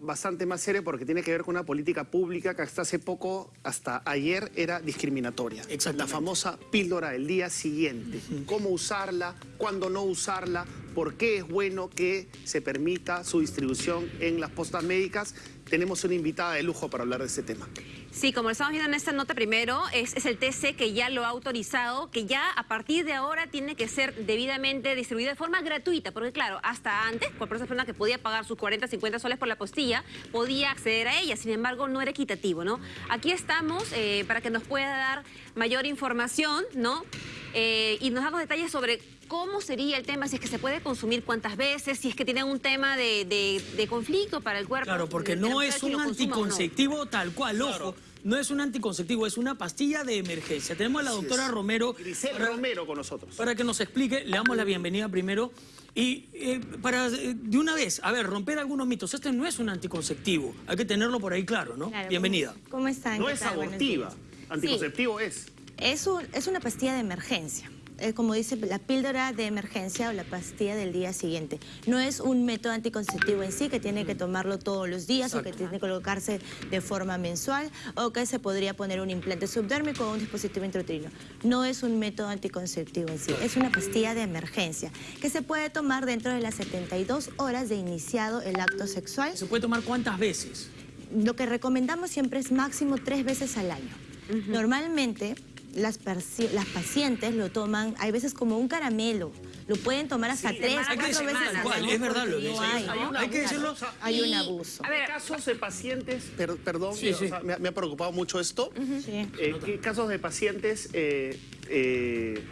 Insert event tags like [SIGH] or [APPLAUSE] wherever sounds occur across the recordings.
bastante más serio porque tiene que ver con una política pública que hasta hace poco, hasta ayer, era discriminatoria. La famosa píldora del día siguiente. Cómo usarla, cuándo no usarla, por qué es bueno que se permita su distribución en las postas médicas. Tenemos una invitada de lujo para hablar de este tema. Sí, como estamos viendo en esta nota primero, es, el TC que ya lo ha autorizado, que ya a partir de ahora tiene que ser debidamente distribuido de forma gratuita, porque claro, hasta antes, cualquier persona que podía pagar sus 40, 50 soles por la postilla, podía acceder a ella, sin embargo no era equitativo, ¿no? Aquí estamos eh, para que nos pueda dar mayor información, ¿no? Eh, y nos da detalles sobre cómo sería el tema, si es que se puede consumir cuántas veces, si es que tienen un tema de, conflicto para el cuerpo. Claro, porque no es un anticonceptivo tal cual, ojo. No es un anticonceptivo, es una pastilla de emergencia. Tenemos a la doctora Romero. Romero con nosotros. Para que nos explique, le damos la bienvenida primero. Y eh, para, eh, de una vez, a ver, romper algunos mitos. Este no es un anticonceptivo. Hay que tenerlo por ahí claro, ¿no? Bienvenida. ¿Cómo están? No es abortiva. Anticonceptivo es. Es, es una pastilla de emergencia. Eh, como dice, la píldora de emergencia o la pastilla del día siguiente. No es un método anticonceptivo en sí que tiene que tomarlo todos los días o que tiene que colocarse de forma mensual o que se podría poner un implante subdérmico o un dispositivo intrauterino. No es un método anticonceptivo en sí, es una pastilla de emergencia que se puede tomar dentro de las 72 horas de iniciado el acto sexual. ¿Se puede tomar cuántas veces? Lo que recomendamos siempre es máximo tres veces al año. Normalmente las, las pacientes lo toman, hay veces como un caramelo, lo pueden tomar hasta tres, cuatro veces al Es verdad lo dice. hay, hay, que decirlo. Hay un abuso. A ver, casos de pacientes, perdón, me, ha preocupado mucho esto. Eh, ¿Qué casos de pacientes eh, eh,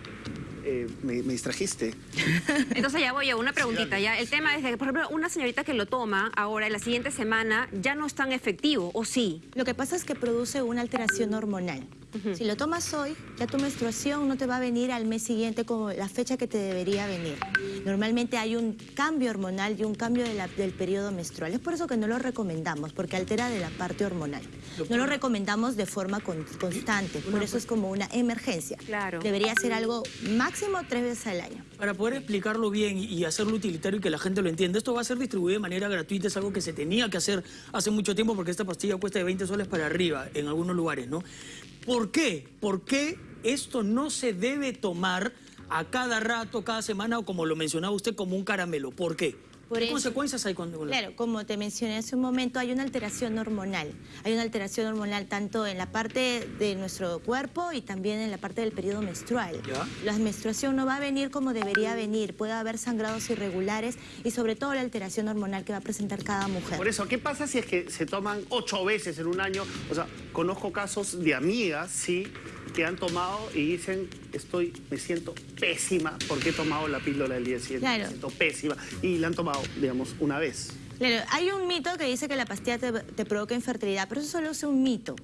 eh, me, distrajiste. [LAUGHS] Entonces ya voy a una preguntita. ya El tema es que, por ejemplo, una señorita que lo toma ahora, en la siguiente semana, ya no es tan efectivo, ¿o sí? Lo que pasa es que produce una alteración hormonal. Si lo tomas hoy, ya tu menstruación no te va a venir al mes siguiente como la fecha que te debería venir. Normalmente hay un cambio hormonal y un cambio del periodo menstrual. Es por eso que no lo recomendamos, porque altera de la parte hormonal. No lo recomendamos de forma constante, por eso es como una emergencia. Claro. Debería ser algo máximo máximo tres veces al año. Para poder explicarlo bien y hacerlo utilitario y que la gente lo entienda, esto va a ser distribuido de manera gratuita, es algo que se tenía que hacer hace mucho tiempo porque esta pastilla cuesta de 20 soles para arriba en algunos lugares, ¿no? ¿Por qué? ¿Por qué esto no se debe tomar a cada rato, cada semana o como lo mencionaba usted, como un caramelo? ¿Por qué? ¿Qué consecuencias hay cuando...? Claro, como te mencioné hace un momento, hay una alteración hormonal. Hay una alteración hormonal tanto en la parte de nuestro cuerpo y también en la parte del periodo menstrual. La menstruación no va a venir como debería venir. Puede haber sangrados irregulares y sobre todo la alteración hormonal que va a presentar cada mujer. Por eso, ¿qué pasa si es que se toman ocho veces en un año? O sea, conozco casos de amigas, sí, que han tomado y dicen, estoy, me siento pésima porque he tomado la píldora del día siguiente, me siento pésima, y la han tomado, digamos, una vez. Claro, hay un mito que dice que la pastilla te, provoca infertilidad, pero eso solo es un mito.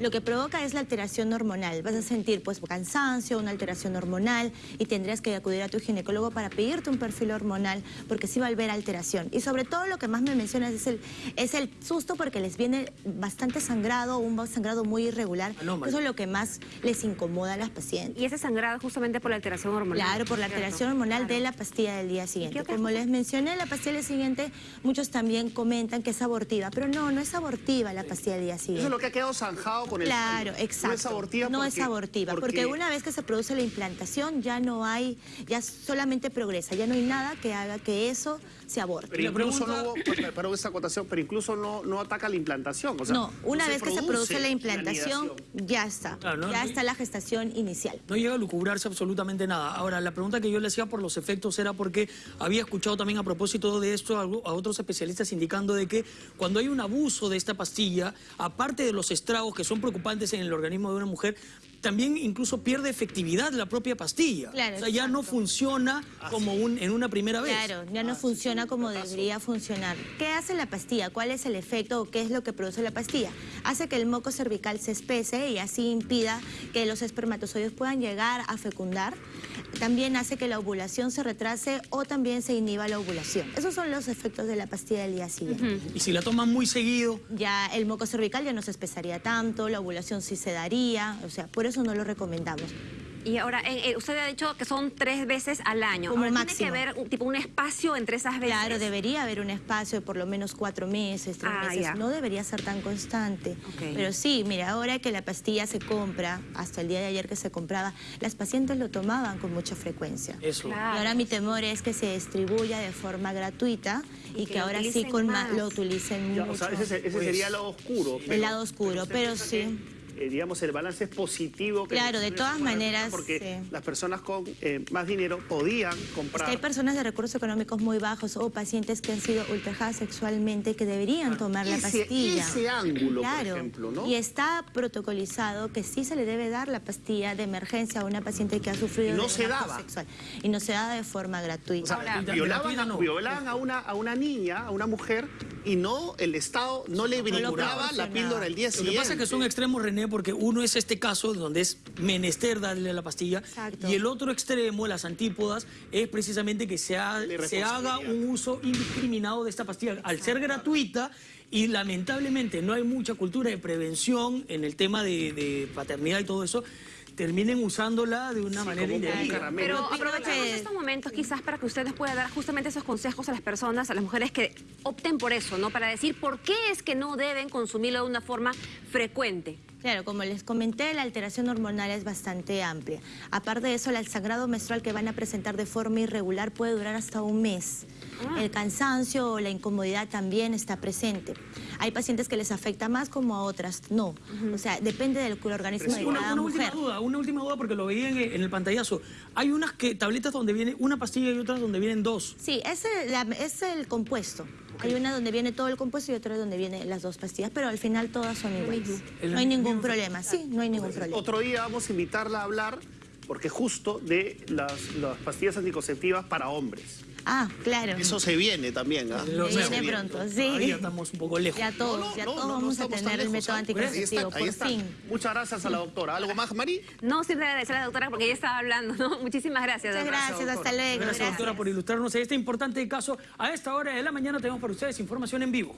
Lo que provoca es la alteración hormonal. Vas a sentir pues cansancio, una alteración hormonal y tendrías que acudir a tu ginecólogo para pedirte un perfil hormonal porque sí va a haber alteración. Y sobre todo lo que más me mencionas es el, es el susto porque les viene bastante sangrado, un sangrado muy irregular. Eso es lo que más les incomoda a las pacientes. Y ese sangrado justamente por la alteración hormonal. Claro, por la alteración hormonal de la pastilla del día siguiente. Como les mencioné, la pastilla del día siguiente, muchos también también comentan que es abortiva, pero no, no es abortiva la pastilla del día siguiente. Eso es lo que ha quedado zanjado con el Claro, exacto. No es abortiva No es abortiva, porque... una vez que se produce la implantación ya no hay, ya solamente progresa, ya no hay nada que haga que eso se aborte. Pero incluso no hubo, esa acotación, pero incluso no, no ataca la implantación. no, una vez que se produce la implantación, ya está, ya está la gestación inicial. No llega a lucubrarse absolutamente nada. Ahora, la pregunta que yo le hacía por los efectos era porque había escuchado también a propósito de esto a otros especialistas indicando de que cuando hay un abuso de esta pastilla, aparte de los estragos que son preocupantes en el organismo de una mujer, también incluso pierde efectividad la propia pastilla. o sea, ya no funciona como un, en una primera vez. Claro, ya no funciona como debería funcionar. ¿Qué hace la pastilla? ¿Cuál es el efecto o qué es lo que produce la pastilla? Hace que el moco cervical se espese y así impida que los espermatozoides puedan llegar a fecundar. También hace que la ovulación se retrase o también se inhiba la ovulación. Esos son los efectos de la pastilla del día siguiente. ¿Y si la toman muy seguido? Ya el moco cervical ya no se espesaría tanto, la ovulación sí se daría, o sea, por eso no lo recomendamos. Y ahora, eh, eh, usted ha dicho que son tres veces al año. Como Ahora, ¿Tiene que haber un, tipo, un espacio entre esas veces? Claro, debería haber un espacio de por lo menos cuatro meses, tres Ah, meses. ya. No debería ser tan constante. Pero sí, mira, ahora que la pastilla se compra, hasta el día de ayer que se compraba, las pacientes lo tomaban con mucha frecuencia. Eso. Claro. Y ahora mi temor es que se distribuya de forma gratuita y, Y que, ahora sí con más. lo utilicen Ya, mucho. o sea, ese, ese Pues, sería el lado oscuro. el lado oscuro, pero sí. Que, eh, digamos, el balance es positivo. que Claro, las de personas todas maneras, Porque sí. las personas con eh, más dinero podían Es comprar. que hay personas de recursos económicos muy bajos o pacientes que han sido ultrajadas sexualmente que deberían tomar la pastilla. ese ángulo, por claro. ejemplo, ¿no? Y está protocolizado que sí se le debe dar la pastilla de emergencia a una paciente que ha sufrido Y no se daba. sexual. Y no se da de forma O gratuita. sea, Ahora- violaban, gratuita no. violaban a, una, a una niña, a una mujer, y no, el Estado no le brindaba la píldora el día Lo que siguiente. pasa es que son extremos, René, porque uno es este caso donde es menester darle la pastilla Exacto. y el otro extremo, las antípodas, es precisamente que se, ha- se haga un uso indiscriminado de esta pastilla. Al ser gratuita y lamentablemente no hay mucha cultura de prevención en el tema de, de paternidad y todo eso, terminen usándola de una manera indebida. Pero aprovechemos estos momentos quizás para que usted nos pueda dar justamente esos consejos a las personas, a las mujeres que opten por eso, ¿no? Para decir por qué es que no deben consumirlo de una forma frecuente. Claro, como les comenté, la alteración hormonal es bastante amplia. Aparte de eso, el sangrado menstrual que van a presentar de forma irregular puede durar hasta un mes. Ah. El cansancio o la incomodidad también está presente. Hay pacientes que les afecta más como a otras no. O sea, depende del organismo de Una, cada una última duda, una última duda porque lo veía en, en el pantallazo. Hay unas que tabletas donde viene una pastilla y otras donde vienen dos. Sí, es el, la- es el compuesto. Hay una donde viene todo el compuesto y otra donde vienen las dos pastillas, pero al final todas son iguales. No hay ningún problema, sí, no hay ningún problema. Otro día vamos a invitarla a hablar, porque justo de las, las pastillas anticonceptivas para hombres. Ah, claro. Eso se viene también, ¿ah? Se viene. pronto, sí. Estamos un poco lejos. Ya todos, No, no, ya no, todos no, no vamos a tener el método ¿ah? Anticonceptivo, por está. fin. Muchas gracias a la doctora. ¿Algo más, Mari? No siempre agradecer a la doctora porque ella estaba hablando, ¿no? Muchísimas gracias. Muchas gracias, hasta luego. Gracias, gracias. doctora, por ilustrarnos en este importante caso. A esta hora de la mañana tenemos para ustedes información en vivo.